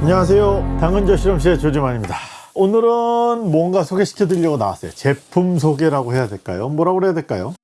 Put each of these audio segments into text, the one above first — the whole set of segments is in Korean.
안녕하세요. 당근저 실험실의 조지만입니다. 오늘은 뭔가 소개시켜 드리려고 나왔어요. 제품 소개라고 해야 될까요? 뭐라고 해야 될까요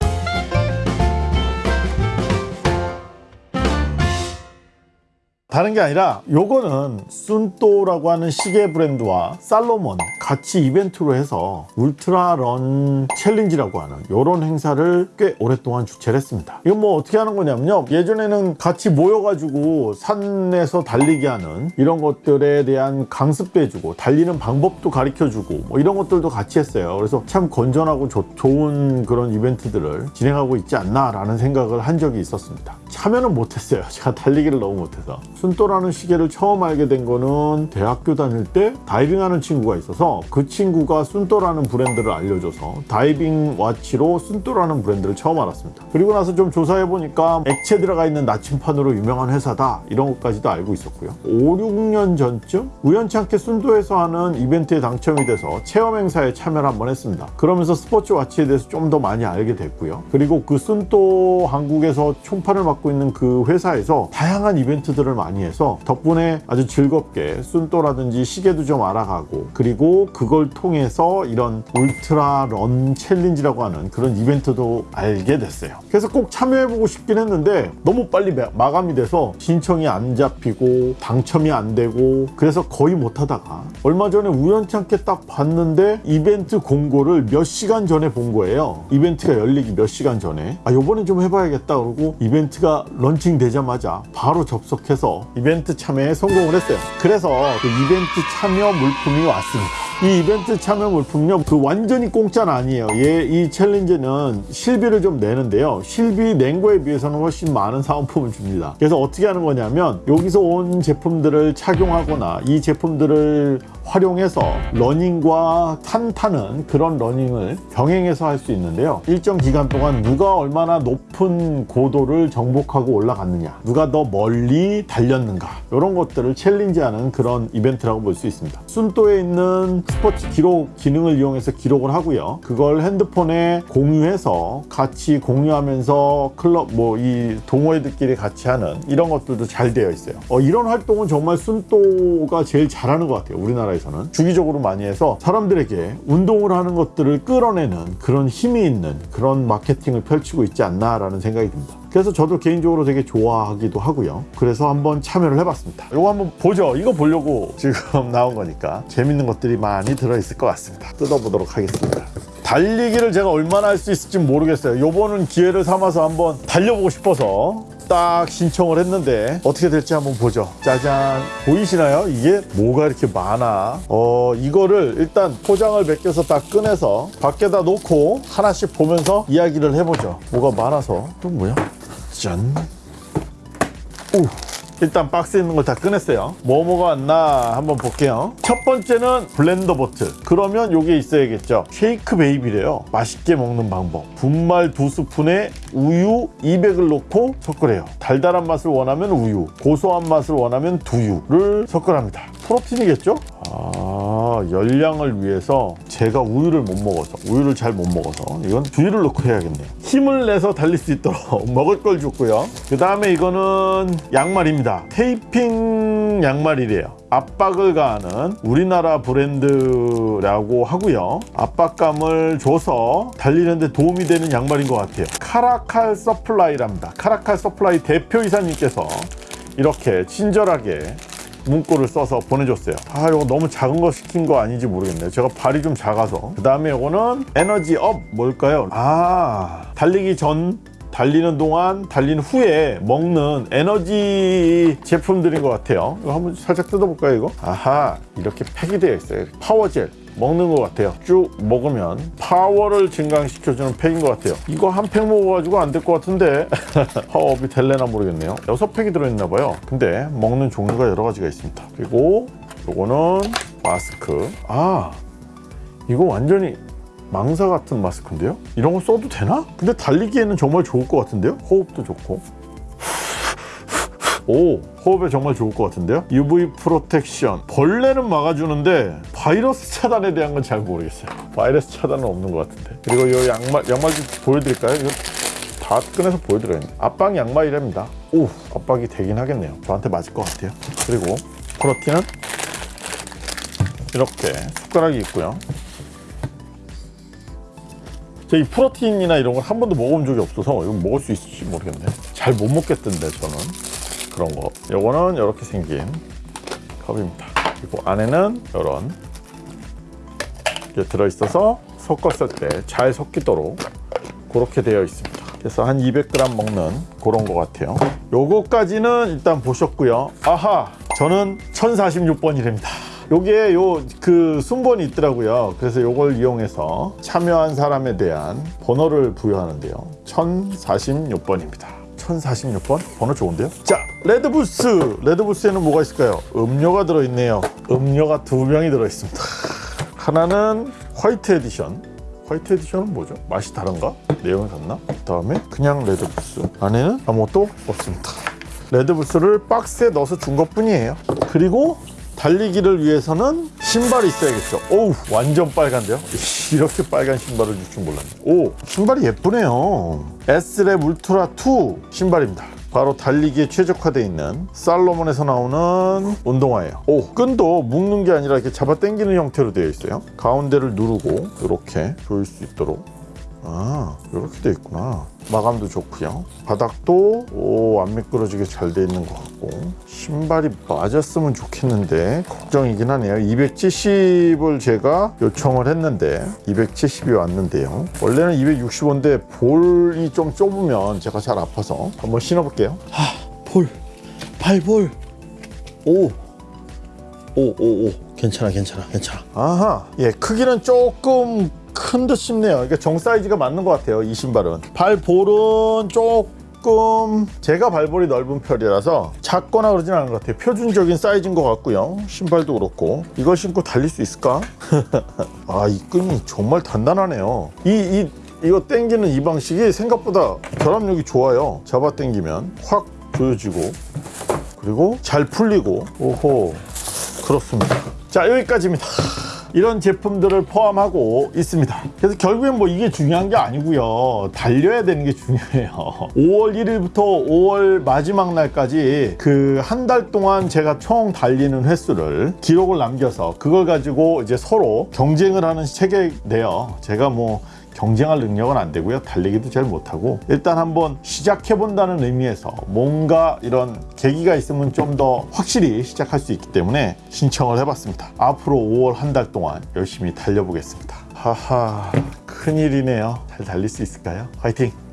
다른 게 아니라 요거는 순또라고 하는 시계 브랜드와 살로몬 같이 이벤트로 해서 울트라 런 챌린지라고 하는 요런 행사를 꽤 오랫동안 주최를 했습니다. 이건 뭐 어떻게 하는 거냐면요. 예전에는 같이 모여가지고 산에서 달리기 하는 이런 것들에 대한 강습도 해주고 달리는 방법도 가르쳐주고 뭐 이런 것들도 같이 했어요. 그래서 참 건전하고 조, 좋은 그런 이벤트들을 진행하고 있지 않나 라는 생각을 한 적이 있었습니다. 참여는 못했어요. 제가 달리기를 너무 못해서 Suunto라는 시계를 처음 알게 된 거는 대학교 다닐 때 다이빙하는 친구가 있어서 그 친구가 Suunto라는 브랜드를 알려줘서 다이빙 watch로 Suunto라는 브랜드를 처음 알았습니다. 그리고 나서 좀 조사해 보니까 액체 들어가 있는 나침판으로 유명한 회사다 이런 것까지도 알고 있었고요. 5, 6년 전쯤 우연찮게 Suunto에서 하는 이벤트에 당첨이 돼서 체험 행사에 참여를 한번 했습니다. 그러면서 스포츠 와치에 대해서 좀 더 많이 알게 됐고요. 그리고 그 Suunto 한국에서 총판을 맡고 있는 그 회사에서 다양한 이벤트들을 많이 해서 덕분에 아주 즐겁게 Suunto라든지 시계도 좀 알아가고 그리고 그걸 통해서 이런 ultra run challenge라고 하는 그런 이벤트도 알게 됐어요. 그래서 꼭 참여해보고 싶긴 했는데 너무 빨리 마감이 돼서 신청이 안 잡히고 당첨이 안 되고 그래서 거의 못하다가 얼마 전에 우연찮게 딱 봤는데 이벤트 공고를 몇 시간 전에 본 거예요. 이벤트가 열리기 몇 시간 전에. 아 요번에 좀 해봐야겠다 그러고 이벤트가 런칭 되자마자 바로 접속해서 이벤트 참여에 성공을 했어요. 그래서 그 이벤트 참여 물품이 왔습니다 이 이벤트 참여 물품요 그 완전히 공짜는 아니에요. 얘 이 challenge는 실비를 좀 내는데요. 실비 낸 거에 비해서는 훨씬 많은 사은품을 줍니다. 그래서 어떻게 하는 거냐면 여기서 온 제품들을 착용하거나 이 제품들을 활용해서 러닝과 산 타는 그런 러닝을 병행해서 할 수 있는데요. 일정 기간 동안 누가 얼마나 높은 고도를 정복하고 올라갔느냐 누가 더 멀리 달렸는가 이런 것들을 challenge하는 그런 이벤트라고 볼 수 있습니다. Suunto에 있는 스포츠 기록 기능을 이용해서 기록을 하고요. 그걸 핸드폰에 공유해서 같이 공유하면서 클럽 뭐 이 동호회들끼리 같이 하는 이런 것들도 잘 되어 있어요. 어, 이런 활동은 정말 순도가 제일 잘하는 것 같아요 우리나라에서는. 주기적으로 많이 해서 사람들에게 운동을 하는 것들을 끌어내는 그런 힘이 있는 그런 마케팅을 펼치고 있지 않나 라는 생각이 듭니다 그래서 저도 개인적으로 되게 좋아하기도 하고요. 그래서 한번 참여를 해봤습니다. 이거 한번 보죠. 이거 보려고. 지금 나온 거니까 재밌는 것들이 많이 들어있을 것 같습니다. 뜯어보도록 하겠습니다. 달리기를 제가 얼마나 할 수 있을지 모르겠어요. 요번은 기회를 삼아서 한번 달려보고 싶어서 딱 신청을 했는데 어떻게 될지 한번 보죠. 짜잔. 보이시나요? 이게 뭐가 이렇게 많아? 어 이거를 일단 포장을 벗겨서 딱 꺼내서 밖에다 놓고 하나씩 보면서 이야기를 해보죠. 뭐가 많아서. 또 뭐야? 짠. 오. 일단 박스에 있는 걸 다 꺼냈어요. 뭐뭐가 왔나 한번 볼게요. 첫 번째는 블렌더 보틀. 그러면 요게 있어야겠죠. 쉐이크 베이비래요. 맛있게 먹는 방법. 분말 두 스푼에 우유 200을 넣고 섞으래요. 달달한 맛을 원하면 우유 고소한 맛을 원하면 두유를 섞으랍니다. 프로틴이겠죠? 아 열량을 위해서 제가 우유를 못 먹어서 우유를 잘 못 먹어서 이건 두유를 넣고 해야겠네요. 힘을 내서 달릴 수 있도록 먹을 걸 줬고요. 그 다음에 이거는 양말입니다. 테이핑 양말이래요. 압박을 가하는 우리나라 브랜드라고 하고요. 압박감을 줘서 달리는데 도움이 되는 양말인 것 같아요. 카라칼 서플라이랍니다. 카라칼 서플라이 대표이사님께서 이렇게 친절하게 문구를 써서 보내줬어요. 아 이거 너무 작은 거 시킨 거 아닌지 모르겠네요. 제가 발이 좀 작아서. 그 다음에 이거는 에너지 up 뭘까요? 아 달리기 전 달리는 동안 달린 후에 먹는 에너지 제품들인 것 같아요. 이거 한번 살짝 뜯어볼까요 이거? 아하 이렇게 팩이 되어 있어요. 파워젤 먹는 것 같아요. 쭉 먹으면 파워를 증강시켜주는 팩인 것 같아요. 이거 한 팩 먹어가지고 안 될 것 같은데. 파워업이 될래나 모르겠네요. 여섯 팩이 들어있나 봐요. 근데 먹는 종류가 여러 가지가 있습니다. 그리고 요거는 마스크. 아 이거 완전히 망사 같은 마스크인데요? 이런 거 써도 되나? 근데 달리기에는 정말 좋을 것 같은데요? 호흡도 좋고 오 호흡에 정말 좋을 것 같은데요? UV protection. 벌레는 막아주는데 바이러스 차단에 대한 건 잘 모르겠어요. 바이러스 차단은 없는 것 같은데. 그리고 이 양말 양말 좀 보여드릴까요? 이거 다 꺼내서 보여드려요. 압박 양말이랍니다. 오 압박이 되긴 하겠네요. 저한테 맞을 것 같아요. 그리고 프로틴은 이렇게 숟가락이 있고요. 저이 프로틴이나 이런 걸 한 번도 먹어본 적이 없어서 이거 먹을 수 있을지 모르겠네. 잘 못 먹겠던데 저는 그런 거. 요거는 이렇게 생긴 컵입니다. 그리고 안에는 이런 게 들어있어서 섞었을 때 잘 섞이도록 그렇게 되어 있습니다. 그래서 한 200g 먹는 그런 것 같아요. 요거까지는 일단 보셨고요. 아하, 저는 1046번이랍니다. 요게 요 그 순번이 있더라고요. 그래서 요걸 이용해서 참여한 사람에 대한 번호를 부여하는데요. 1046번입니다. 1046번? 번호 좋은데요? 자, 레드부스! 레드부스에는 뭐가 있을까요? 음료가 들어있네요. 음료가 두 병이 들어있습니다. 하나는 white edition. White edition은 뭐죠? 맛이 다른가? 내용이 같나? 그 다음에 그냥 레드불. 안에는 아무것도 없습니다. 레드불을 박스에 넣어서 준 것 뿐이에요. 그리고 달리기를 위해서는 신발이 있어야겠죠. 오우, 완전 빨간데요? 이렇게 빨간 신발을 줄 줄 몰랐네. 오, 신발이 예쁘네요. S랩 울트라 2 신발입니다. 바로 달리기에 최적화되어 있는 살로몬에서 나오는 운동화예요. 오, 끈도 묶는 게 아니라 이렇게 잡아 당기는 형태로 되어 있어요. 가운데를 누르고 이렇게 조일 수 있도록 아 이렇게 돼 있구나. 마감도 좋고요. 바닥도 오, 안 미끄러지게 잘 돼 있는 것 같고. 신발이 맞았으면 좋겠는데 걱정이긴 하네요. 270을 제가 요청을 했는데 270이 왔는데요. 원래는 265인데 볼이 좀 좁으면 제가 잘 아파서 한번 신어볼게요. 볼. 발볼. 오. 오 오 오. 괜찮아 괜찮아 괜찮아. 아하. 예 크기는 조금 큰 듯 싶네요. 그러니까 정 사이즈가 맞는 것 같아요 이 신발은. 발볼은 조금 제가 발볼이 넓은 편이라서 작거나 그러진 않은 것 같아요. 표준적인 사이즈인 것 같고요. 신발도 그렇고. 이걸 신고 달릴 수 있을까? 아 이 끈이 정말 단단하네요. 이, 이 이거 당기는 이 방식이 생각보다 결합력이 좋아요. 잡아 당기면 확 조여지고 그리고 잘 풀리고. 오호 그렇습니다. 자 여기까지입니다 이런 제품들을 포함하고 있습니다. 그래서 결국엔 뭐 이게 중요한 게 아니고요. 달려야 되는 게 중요해요. 5월 1일부터 5월 마지막 날까지 그 한 달 동안 제가 총 달리는 횟수를 기록을 남겨서 그걸 가지고 이제 서로 경쟁을 하는 체계인데요. 제가 뭐 경쟁할 능력은 안 되고요. 달리기도 잘 못하고 일단 한번 시작해 본다는 의미에서 뭔가 이런 계기가 있으면 좀 더 확실히 시작할 수 있기 때문에 신청을 해봤습니다. 앞으로 5월 한 달 동안 열심히 달려보겠습니다. 하하 큰일이네요. 잘 달릴 수 있을까요? 화이팅!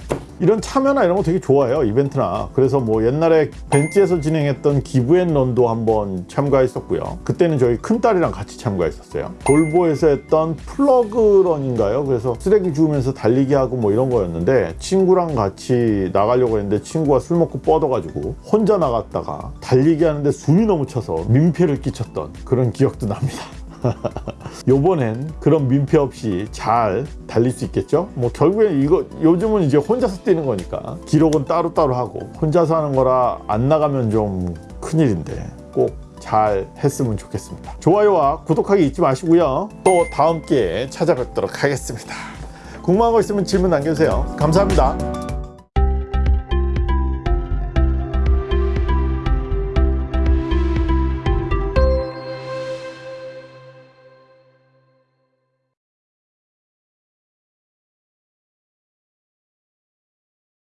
이런 참여나 이런 거 되게 좋아해요 이벤트나. 그래서 뭐 옛날에 벤치에서 진행했던 기브앤런도 한번 참가했었고요. 그때는 저희 큰딸이랑 같이 참가했었어요. 볼보에서 했던 플러그런인가요? 그래서 쓰레기 주우면서 달리기 하고 뭐 이런 거였는데 친구랑 같이 나가려고 했는데 친구가 술 먹고 뻗어가지고 혼자 나갔다가 달리기 하는데 숨이 너무 차서 민폐를 끼쳤던 그런 기억도 납니다 요번엔 그런 민폐 없이 잘 달릴 수 있겠죠? 뭐 결국엔 이거 요즘은 이제 혼자서 뛰는 거니까 기록은 따로따로 하고 혼자서 하는 거라 안 나가면 좀 큰일인데 꼭 잘 했으면 좋겠습니다. 좋아요와 구독하기 잊지 마시고요. 또 다음 기회에 찾아뵙도록 하겠습니다. 궁금한 거 있으면 질문 남겨주세요. 감사합니다.